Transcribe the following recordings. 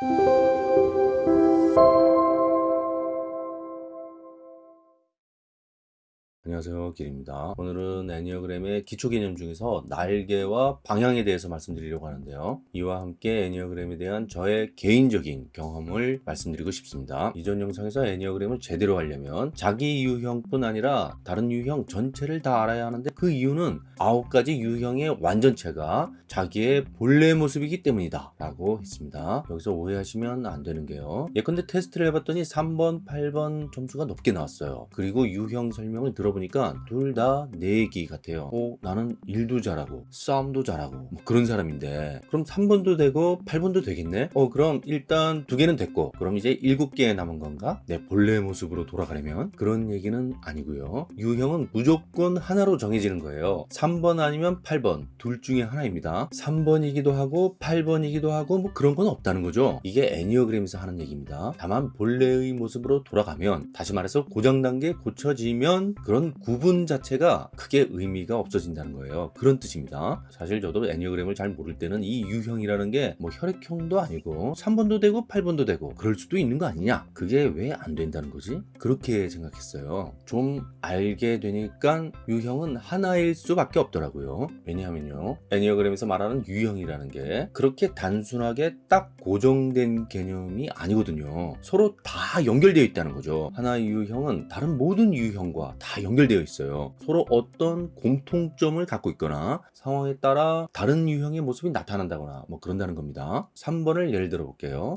Thank you. 안녕하세요 길입니다. 오늘은 애니어그램의 기초 개념 중에서 날개와 방향에 대해서 말씀드리려고 하는데요. 이와 함께 애니어그램에 대한 저의 개인적인 경험을 말씀드리고 싶습니다. 이전 영상에서 애니어그램을 제대로 하려면 자기 유형뿐 아니라 다른 유형 전체를 다 알아야 하는데 그 이유는 아홉 가지 유형의 완전체가 자기의 본래 모습이기 때문이다 라고 했습니다. 여기서 오해하시면 안 되는 게요. 예컨대 테스트를 해봤더니 3번 8번 점수가 높게 나왔어요. 그리고 유형 설명을 들어 보니 까 둘 다 내기 같아요. 어, 나는 일도 잘하고 싸움도 잘하고 뭐 그런 사람인데. 그럼 3번도 되고 8번도 되겠네? 어 그럼 일단 두 개는 됐고 그럼 이제 7개 남은 건가? 내 본래 모습으로 돌아가려면? 그런 얘기는 아니고요. 유형은 무조건 하나로 정해지는 거예요. 3번 아니면 8번. 둘 중에 하나입니다. 3번이기도 하고 8번이기도 하고 뭐 그런 건 없다는 거죠. 이게 애니어그램에서 하는 얘기입니다. 다만 본래의 모습으로 돌아가면 다시 말해서 고정 단계 고쳐지면 그런 구분 자체가 크게 의미가 없어진다는 거예요. 그런 뜻입니다. 사실 저도 애니어그램을 잘 모를 때는 이 유형이라는 게 뭐 혈액형도 아니고 3번도 되고 8번도 되고 그럴 수도 있는 거 아니냐? 그게 왜 안 된다는 거지? 그렇게 생각했어요. 좀 알게 되니까 유형은 하나일 수밖에 없더라고요. 왜냐하면요 애니어그램에서 말하는 유형이라는 게 그렇게 단순하게 딱 고정된 개념이 아니거든요. 서로 다 연결되어 있다는 거죠. 하나의 유형은 다른 모든 유형과 다 연결 되어 있어요. 서로 어떤 공통점을 갖고 있거나 상황에 따라 다른 유형의 모습이 나타난다거나 뭐 그런다는 겁니다. 3번을 예를 들어 볼게요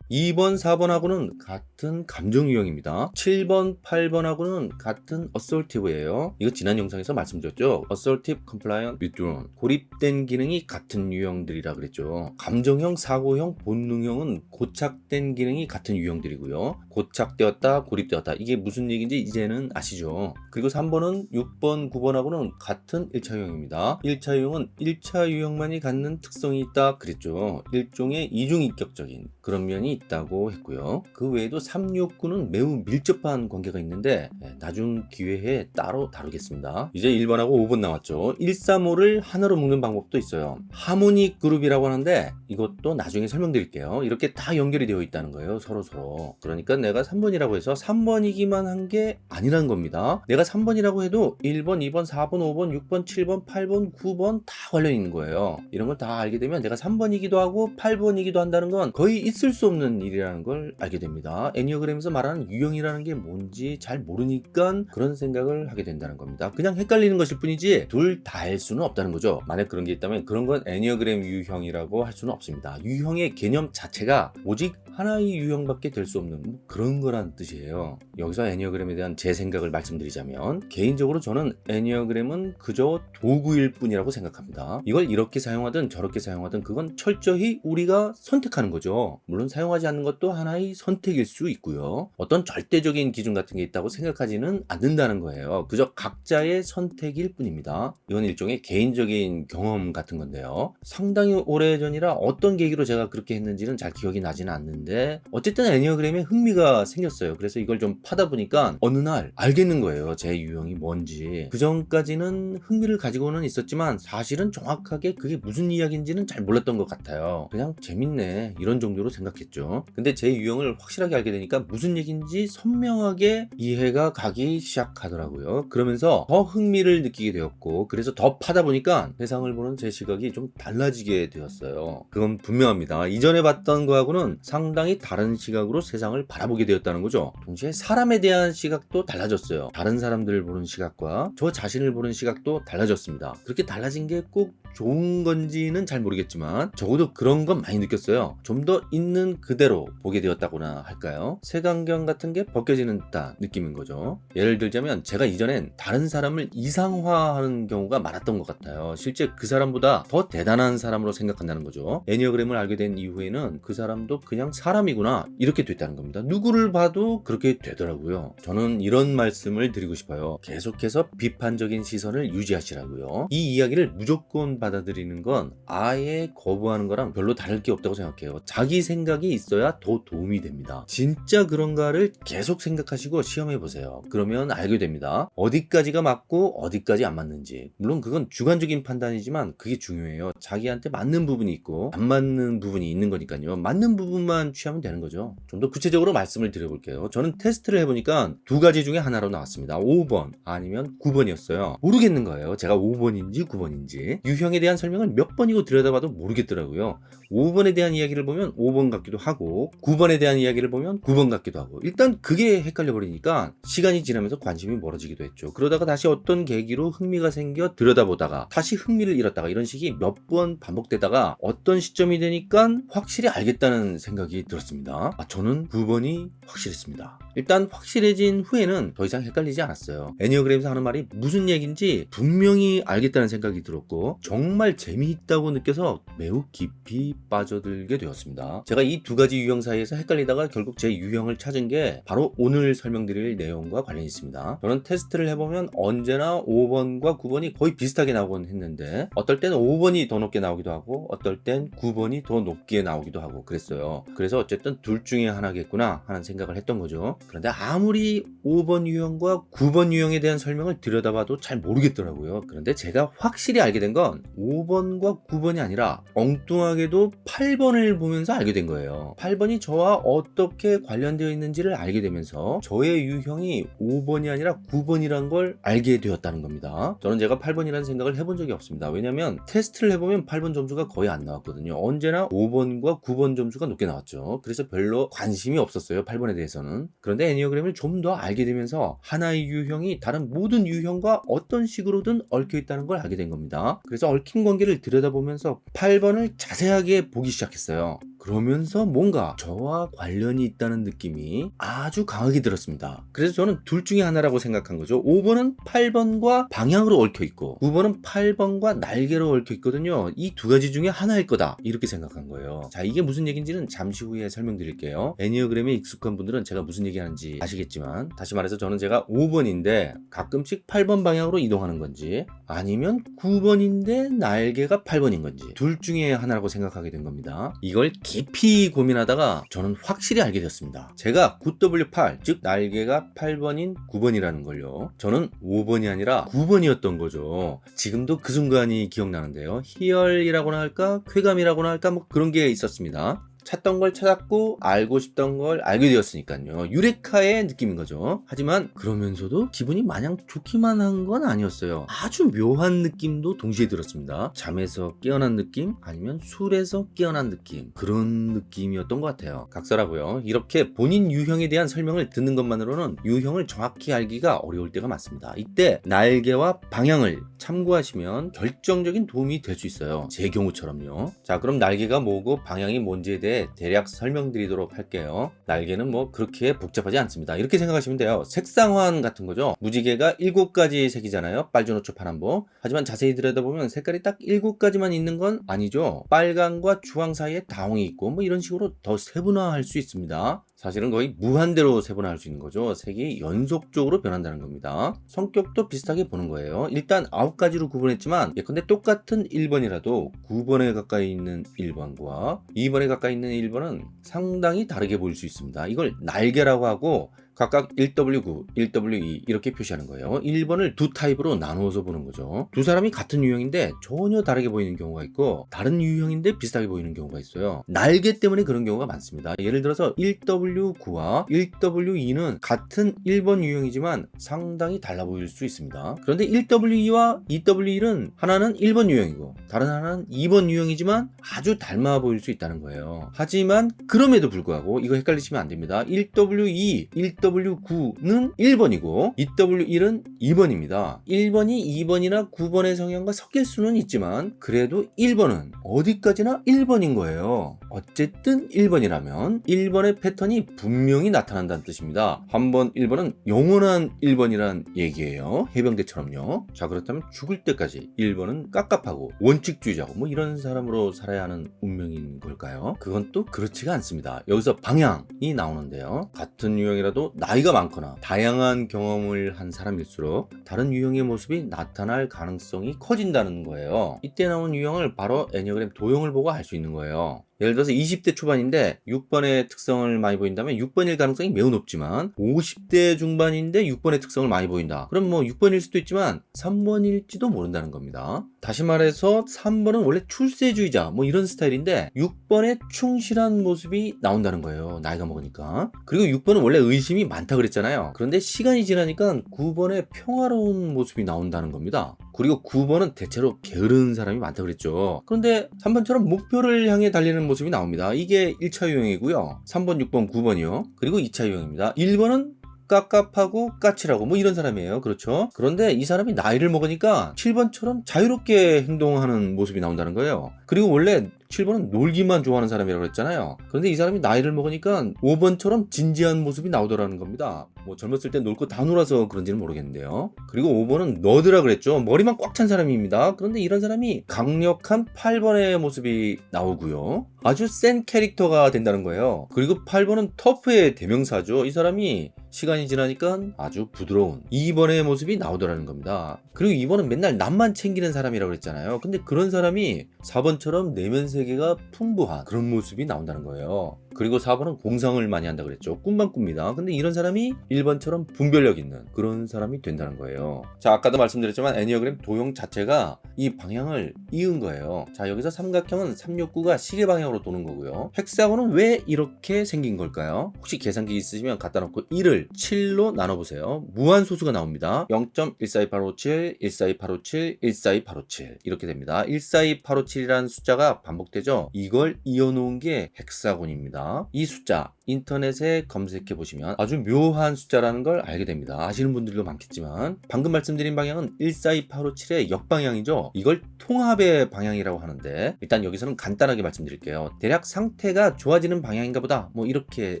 2번, 4번하고는 같은 감정 유형입니다. 7번, 8번하고는 같은 assertive예요. 이거 지난 영상에서 말씀드렸죠. assertive, compliant, withdrawn. 고립된 기능이 같은 유형들이라 그랬죠. 감정형, 사고형, 본능형은 고착된 기능이 같은 유형들이고요. 고착되었다, 고립되었다. 이게 무슨 얘기인지 이제는 아시죠? 그리고 3번은 6번, 9번하고는 같은 1차 유형입니다. 1차 유형은 1차 유형만이 갖는 특성이 있다 그랬죠. 일종의 이중인격적인 그런 면이 있다고 했고요. 그 외에도 369는 매우 밀접한 관계가 있는데 예, 나중 기회에 따로 다루겠습니다. 이제 1번하고 5번 나왔죠. 135를 하나로 묶는 방법도 있어요. 하모닉 그룹이라고 하는데 이것도 나중에 설명드릴게요. 이렇게 다 연결이 되어 있다는 거예요. 서로 서로. 그러니까 내가 3번이라고 해서 3번이기만 한 게 아니라는 겁니다. 내가 3번이라고 해도 1번, 2번, 4번, 5번, 6번, 7번, 8번, 9번 다 관련 있는 거예요. 이런 걸 다 알게 되면 내가 3번이기도 하고 8번이기도 한다는 건 거의 있을 수 없는 일이라는 걸 알게 됩니다. 애니어그램에서 말하는 유형이라는 게 뭔지 잘 모르니까 그런 생각을 하게 된다는 겁니다. 그냥 헷갈리는 것일 뿐이지 둘 다 할 수는 없다는 거죠. 만약 그런 게 있다면 그런 건 애니어그램 유형이라고 할 수는 없습니다. 유형의 개념 자체가 오직 하나의 유형밖에 될 수 없는 뭐 그런 거란 뜻이에요. 여기서 애니어그램에 대한 제 생각을 말씀드리자면 개인적으로 저는 애니어그램은 그저 도구일 뿐이라고 생각합니다. 이걸 이렇게 사용하든 저렇게 사용하든 그건 철저히 우리가 선택하는 거죠. 물론 사용하지 않는 것도 하나의 선택일 수 있고요. 어떤 절대적인 기준 같은 게 있다고 생각하지는 않는다는 거예요. 그저 각자의 선택일 뿐입니다. 이건 일종의 개인적인 경험 같은 건데요. 상당히 오래전이라 어떤 계기로 제가 그렇게 했는지는 잘 기억이 나지는 않는데 어쨌든 애니어그램에 흥미가 생겼어요. 그래서 이걸 좀 파다 보니까 어느 날 알겠는 거예요. 제 유형이 뭔지. 그 전까지는 흥미를 가지고는 있었지만 사실은 정확하게 그게 무슨 이야기인지는 잘 몰랐던 것 같아요. 그냥 재밌네 이런 정도로 생각했죠. 근데 제 유형을 확실하게 알게 되니까 무슨 얘기인지 선명하게 이해가 가기 시작하더라고요. 그러면서 더 흥미를 느끼게 되었고 그래서 더 파다 보니까 세상을 보는 제 시각이 좀 달라지게 되었어요. 그건 분명합니다. 이전에 봤던 거하고는 상당히 다른 시각으로 세상을 바라보게 되었다는 거죠. 동시에 사람에 대한 시각도 달라졌어요. 다른 사람들을 보는 시각과 저 자신을 보는 시각도 달라졌습니다. 그렇게 달라진 게 꼭 좋은 건지는 잘 모르겠지만 적어도 그런 건 많이 느꼈어요. 좀 더 있는 그 대로 보게 되었다고나 할까요? 색안경 같은 게 벗겨지는 듯한 느낌인 거죠. 예를 들자면 제가 이전엔 다른 사람을 이상화하는 경우가 많았던 것 같아요. 실제 그 사람보다 더 대단한 사람으로 생각한다는 거죠. 애니어그램을 알게 된 이후에는 그 사람도 그냥 사람이구나 이렇게 됐다는 겁니다. 누구를 봐도 그렇게 되더라고요. 저는 이런 말씀을 드리고 싶어요. 계속해서 비판적인 시선을 유지하시라고요. 이 이야기를 무조건 받아들이는 건 아예 거부하는 거랑 별로 다를 게 없다고 생각해요. 자기 생각이 있어야 더 도움이 됩니다. 진짜 그런가를 계속 생각하시고 시험해 보세요. 그러면 알게 됩니다. 어디까지가 맞고 어디까지 안 맞는지. 물론 그건 주관적인 판단이지만 그게 중요해요. 자기한테 맞는 부분이 있고 안 맞는 부분이 있는 거니까요. 맞는 부분만 취하면 되는 거죠. 좀 더 구체적으로 말씀을 드려볼게요. 저는 테스트를 해보니까 두 가지 중에 하나로 나왔습니다. 5번 아니면 9번이었어요. 모르겠는 거예요. 제가 5번인지 9번인지. 유형에 대한 설명을 몇 번이고 들여다봐도 모르겠더라고요. 5번에 대한 이야기를 보면 5번 같기도 하고 9번에 대한 이야기를 보면 9번 같기도 하고 일단 그게 헷갈려 버리니까 시간이 지나면서 관심이 멀어지기도 했죠. 그러다가 다시 어떤 계기로 흥미가 생겨 들여다보다가 다시 흥미를 잃었다가 이런 식이 몇 번 반복되다가 어떤 시점이 되니까 확실히 알겠다는 생각이 들었습니다. 아, 저는 9번이 확실했습니다. 일단 확실해진 후에는 더 이상 헷갈리지 않았어요. 애니어그램에서 하는 말이 무슨 얘기인지 분명히 알겠다는 생각이 들었고 정말 재미있다고 느껴서 매우 깊이 빠져들게 되었습니다. 제가 이두 가지 유형 사이에서 헷갈리다가 결국 제 유형을 찾은 게 바로 오늘 설명드릴 내용과 관련이 있습니다. 저는 테스트를 해보면 언제나 5번과 9번이 거의 비슷하게 나오곤 했는데 어떨 때는 5번이 더 높게 나오기도 하고 어떨 땐 9번이 더 높게 나오기도 하고 그랬어요. 그래서 어쨌든 둘 중에 하나겠구나 하는 생각을 했던 거죠. 그런데 아무리 5번 유형과 9번 유형에 대한 설명을 들여다봐도 잘 모르겠더라고요. 그런데 제가 확실히 알게 된 건 5번과 9번이 아니라 엉뚱하게도 8번을 보면서 알게 된 거예요. 8번이 저와 어떻게 관련되어 있는지를 알게 되면서 저의 유형이 5번이 아니라 9번이란 걸 알게 되었다는 겁니다. 저는 제가 8번이라는 생각을 해본 적이 없습니다. 왜냐면 테스트를 해보면 8번 점수가 거의 안 나왔거든요. 언제나 5번과 9번 점수가 높게 나왔죠. 그래서 별로 관심이 없었어요. 8번에 대해서는. 그런데 애니어그램을 좀 더 알게 되면서 하나의 유형이 다른 모든 유형과 어떤 식으로든 얽혀 있다는 걸 알게 된 겁니다. 그래서 얽힌 관계를 들여다보면서 8번을 자세하게 보기 시작했어요. 그러면서 뭔가 저와 관련이 있다는 느낌이 아주 강하게 들었습니다. 그래서 저는 둘 중에 하나라고 생각한 거죠. 5번은 8번과 방향으로 얽혀 있고 9번은 8번과 날개로 얽혀 있거든요. 이 두 가지 중에 하나일 거다. 이렇게 생각한 거예요. 자, 이게 무슨 얘기인지는 잠시 후에 설명드릴게요. 애니어그램에 익숙한 분들은 제가 무슨 얘기하는지 아시겠지만 다시 말해서 저는 제가 5번인데 가끔씩 8번 방향으로 이동하는 건지 아니면 9번인데 날개가 8번인 건지 둘 중에 하나라고 생각하게 된 겁니다. 이걸 깊이 고민하다가 저는 확실히 알게 됐습니다. 제가 9W8, 즉 날개가 8번인 9번이라는 걸요. 저는 5번이 아니라 9번이었던 거죠. 지금도 그 순간이 기억나는데요. 희열이라고나 할까, 쾌감이라고나 할까, 뭐 그런 게 있었습니다. 찾던 걸 찾았고 알고 싶던 걸 알게 되었으니까요. 유레카의 느낌인 거죠. 하지만 그러면서도 기분이 마냥 좋기만 한 건 아니었어요. 아주 묘한 느낌도 동시에 들었습니다. 잠에서 깨어난 느낌 아니면 술에서 깨어난 느낌 그런 느낌이었던 것 같아요. 각설하고요. 이렇게 본인 유형에 대한 설명을 듣는 것만으로는 유형을 정확히 알기가 어려울 때가 많습니다. 이때 날개와 방향을 참고하시면 결정적인 도움이 될 수 있어요. 제 경우처럼요. 자 그럼 날개가 뭐고 방향이 뭔지에 대해 대략 설명드리도록 할게요. 날개는 뭐 그렇게 복잡하지 않습니다. 이렇게 생각하시면 돼요. 색상환 같은 거죠. 무지개가 7가지 색이잖아요. 빨주노초 파란보. 하지만 자세히 들여다보면 색깔이 딱 7가지만 있는 건 아니죠. 빨강과 주황 사이에 다홍이 있고 뭐 이런 식으로 더 세분화할 수 있습니다. 사실은 거의 무한대로 세분화할 수 있는 거죠. 색이 연속적으로 변한다는 겁니다. 성격도 비슷하게 보는 거예요. 일단 9가지로 구분했지만 예컨대 똑같은 1번이라도 9번에 가까이 있는 1번과 2번에 가까이 있는 1번은 상당히 다르게 보일 수 있습니다. 이걸 날개라고 하고 각각 1W9, 1W2 이렇게 표시하는 거예요. 1번을 두 타입으로 나누어서 보는 거죠. 두 사람이 같은 유형인데 전혀 다르게 보이는 경우가 있고 다른 유형인데 비슷하게 보이는 경우가 있어요. 날개 때문에 그런 경우가 많습니다. 예를 들어서 1W9와 1W2는 같은 1번 유형이지만 상당히 달라 보일 수 있습니다. 그런데 1W2와 2W1은 하나는 1번 유형이고 다른 하나는 2번 유형이지만 아주 닮아 보일 수 있다는 거예요. 하지만 그럼에도 불구하고 이거 헷갈리시면 안 됩니다. 1W2, 1W 2W9는 1번이고 2W1은 2번입니다. 1번이 2번이나 9번의 성향과 섞일 수는 있지만 그래도 1번은 어디까지나 1번인 거예요. 어쨌든 1번이라면 1번의 패턴이 분명히 나타난다는 뜻입니다. 한번 1번은 영원한 1번이란 얘기예요. 해병대처럼요. 자 그렇다면 죽을 때까지 1번은 깝깝하고 원칙주의자고 뭐 이런 사람으로 살아야 하는 운명인 걸까요? 그건 또 그렇지가 않습니다. 여기서 방향이 나오는데요. 같은 유형이라도 나이가 많거나 다양한 경험을 한 사람일수록 다른 유형의 모습이 나타날 가능성이 커진다는 거예요. 이때 나온 유형을 바로 애니어그램 도형을 보고 알 수 있는 거예요. 예를 들어서 20대 초반인데 6번의 특성을 많이 보인다면 6번일 가능성이 매우 높지만 50대 중반인데 6번의 특성을 많이 보인다. 그럼 뭐 6번일 수도 있지만 3번일지도 모른다는 겁니다. 다시 말해서 3번은 원래 출세주의자 뭐 이런 스타일인데 6번에 충실한 모습이 나온다는 거예요. 나이가 먹으니까. 그리고 6번은 원래 의심이 많다 그랬잖아요. 그런데 시간이 지나니까 9번에 평화로운 모습이 나온다는 겁니다. 그리고 9번은 대체로 게으른 사람이 많다 그랬죠. 그런데 3번처럼 목표를 향해 달리는 모습이 나옵니다. 이게 1차 유형이고요. 3번, 6번, 9번이요. 그리고 2차 유형입니다. 1번은 깝깝하고 까칠하고 뭐 이런 사람이에요. 그렇죠? 그런데 이 사람이 나이를 먹으니까 7번처럼 자유롭게 행동하는 모습이 나온다는 거예요. 그리고 원래 7번은 놀기만 좋아하는 사람이라고 했잖아요. 그런데 이 사람이 나이를 먹으니까 5번처럼 진지한 모습이 나오더라는 겁니다. 뭐 젊었을 때 놀 거 다 놀아서 그런지는 모르겠는데요. 그리고 5번은 너드라 그랬죠. 머리만 꽉 찬 사람입니다. 그런데 이런 사람이 강력한 8번의 모습이 나오고요. 아주 센 캐릭터가 된다는 거예요. 그리고 8번은 터프의 대명사죠. 이 사람이 시간이 지나니까 아주 부드러운 2번의 모습이 나오더라는 겁니다. 그리고 2번은 맨날 남만 챙기는 사람이라고 그랬잖아요. 근데 그런 사람이 4번처럼 내면 세계가 풍부한 그런 모습이 나온다는 거예요. 그리고 4번은 공상을 많이 한다 그랬죠. 꿈만 꿉니다. 근데 이런 사람이 1번처럼 분별력 있는 그런 사람이 된다는 거예요. 자, 아까도 말씀드렸지만 애니어그램 도형 자체가 이 방향을 이은 거예요. 자, 여기서 삼각형은 369가 시계 방향으로 도는 거고요. 헥사곤은 왜 이렇게 생긴 걸까요? 혹시 계산기 있으시면 갖다 놓고 1을 7로 나눠보세요. 무한 소수가 나옵니다. 0.142857, 142857, 142857 이렇게 됩니다. 142857이라는 숫자가 반복되죠. 이걸 이어놓은 게 헥사곤입니다. 이 숫자 인터넷에 검색해 보시면 아주 묘한 숫자라는 걸 알게 됩니다. 아시는 분들도 많겠지만 방금 말씀드린 방향은 142857의 역방향이죠. 이걸 통합의 방향이라고 하는데 일단 여기서는 간단하게 말씀드릴게요. 대략 상태가 좋아지는 방향인가 보다 뭐 이렇게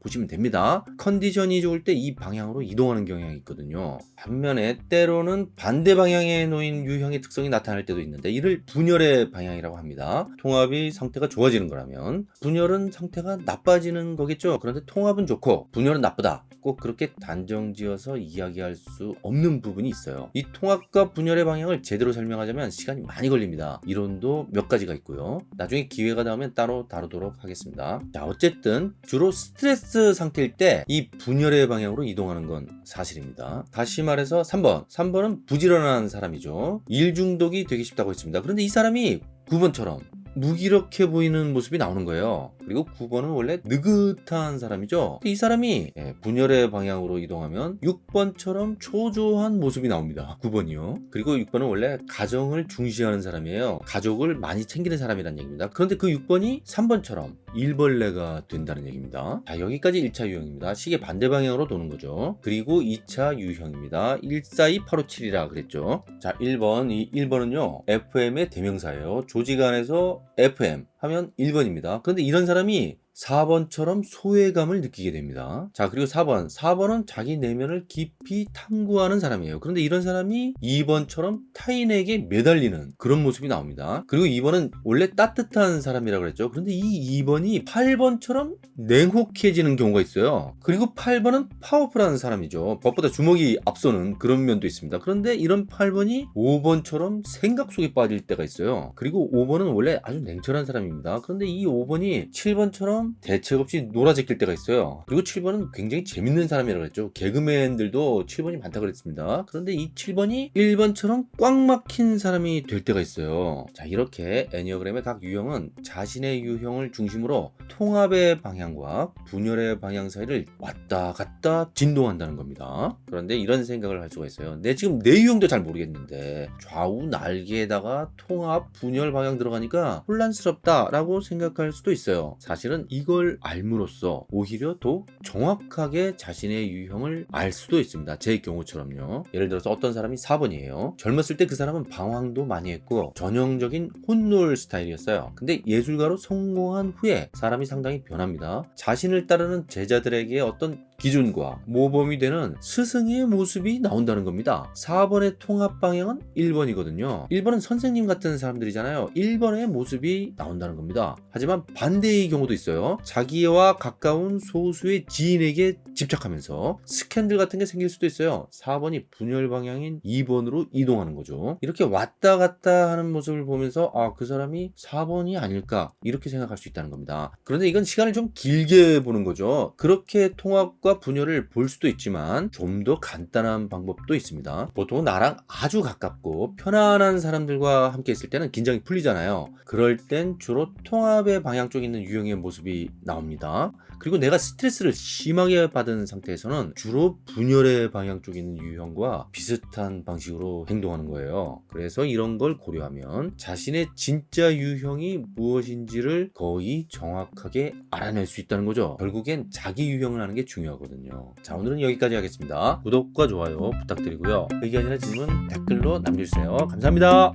보시면 됩니다. 컨디션이 좋을 때 이 방향으로 이동하는 경향이 있거든요. 반면에 때로는 반대 방향에 놓인 유형의 특성이 나타날 때도 있는데 이를 분열의 방향이라고 합니다. 통합이 상태가 좋아지는 거라면 분열은 상태가 나빠지는 거겠죠. 그런데 통합은 좋고 분열은 나쁘다. 꼭 그렇게 단정지어서 이야기할 수 없는 부분이 있어요. 이 통합과 분열의 방향을 제대로 설명하자면 시간이 많이 걸립니다. 이론도 몇 가지가 있고요. 나중에 기회가 나오면 따로 다루도록 하겠습니다. 자, 어쨌든 주로 스트레스 상태일 때 이 분열의 방향으로 이동하는 건 사실입니다. 다시 말해서 3번. 3번은 부지런한 사람이죠. 일 중독이 되기 쉽다고 했습니다. 그런데 이 사람이 9번처럼 무기력해 보이는 모습이 나오는 거예요. 그리고 9번은 원래 느긋한 사람이죠. 이 사람이 예, 분열의 방향으로 이동하면 6번처럼 초조한 모습이 나옵니다. 9번이요. 그리고 6번은 원래 가정을 중시하는 사람이에요. 가족을 많이 챙기는 사람이라는 얘기입니다. 그런데 그 6번이 3번처럼 일벌레가 된다는 얘기입니다. 자, 여기까지 1차 유형입니다. 시계 반대 방향으로 도는 거죠. 그리고 2차 유형입니다. 142857이라 그랬죠. 자, 1번. 이 1번은요, FM의 대명사예요. 조직 안에서 FM 하면 1번입니다. 그런데 이런 사람이 4번처럼 소외감을 느끼게 됩니다. 자, 그리고 4번. 4번은 자기 내면을 깊이 탐구하는 사람이에요. 그런데 이런 사람이 2번처럼 타인에게 매달리는 그런 모습이 나옵니다. 그리고 2번은 원래 따뜻한 사람이라고 그랬죠. 그런데 이 2번이 8번처럼 냉혹해지는 경우가 있어요. 그리고 8번은 파워풀한 사람이죠. 법보다 주먹이 앞서는 그런 면도 있습니다. 그런데 이런 8번이 5번처럼 생각 속에 빠질 때가 있어요. 그리고 5번은 원래 아주 냉철한 사람입니다. 그런데 이 5번이 7번처럼 대책 없이 놀아 제낄 때가 있어요. 그리고 7번은 굉장히 재밌는 사람이라고 했죠. 개그맨들도 7번이 많다고 그랬습니다. 그런데 이 7번이 1번처럼 꽉 막힌 사람이 될 때가 있어요. 자, 이렇게 애니어그램의 각 유형은 자신의 유형을 중심으로 통합의 방향과 분열의 방향 사이를 왔다 갔다 진동한다는 겁니다. 그런데 이런 생각을 할 수가 있어요. 내 지금 내 유형도 잘 모르겠는데 좌우 날개에다가 통합, 분열 방향 들어가니까 혼란스럽다 라고 생각할 수도 있어요. 사실은 이걸 알므로써 오히려 더 정확하게 자신의 유형을 알 수도 있습니다. 제 경우처럼요. 예를 들어서 어떤 사람이 4번이에요. 젊었을 때 그 사람은 방황도 많이 했고 전형적인 혼놀 스타일이었어요. 근데 예술가로 성공한 후에 사람이 상당히 변합니다. 자신을 따르는 제자들에게 어떤 기준과 모범이 되는 스승의 모습이 나온다는 겁니다. 4번의 통합 방향은 1번이거든요. 1번은 선생님 같은 사람들이잖아요. 1번의 모습이 나온다는 겁니다. 하지만 반대의 경우도 있어요. 자기와 가까운 소수의 지인에게 집착하면서 스캔들 같은 게 생길 수도 있어요. 4번이 분열 방향인 2번으로 이동하는 거죠. 이렇게 왔다 갔다 하는 모습을 보면서 아, 그 사람이 4번이 아닐까 이렇게 생각할 수 있다는 겁니다. 그런데 이건 시간을 좀 길게 보는 거죠. 그렇게 통합과 분열을 볼 수도 있지만 좀 더 간단한 방법도 있습니다. 보통 나랑 아주 가깝고 편안한 사람들과 함께 있을 때는 긴장이 풀리잖아요. 그럴 땐 주로 통합의 방향 쪽에 있는 유형의 모습이 나옵니다. 그리고 내가 스트레스를 심하게 받은 상태에서는 주로 분열의 방향 쪽에 있는 유형과 비슷한 방식으로 행동하는 거예요. 그래서 이런 걸 고려하면 자신의 진짜 유형이 무엇인지를 거의 정확하게 알아낼 수 있다는 거죠. 결국엔 자기 유형을 하는 게 중요 하거든요. 자, 오늘은 여기까지 하겠습니다. 구독과 좋아요 부탁드리고요. 의견이나 질문 댓글로 남겨주세요. 감사합니다.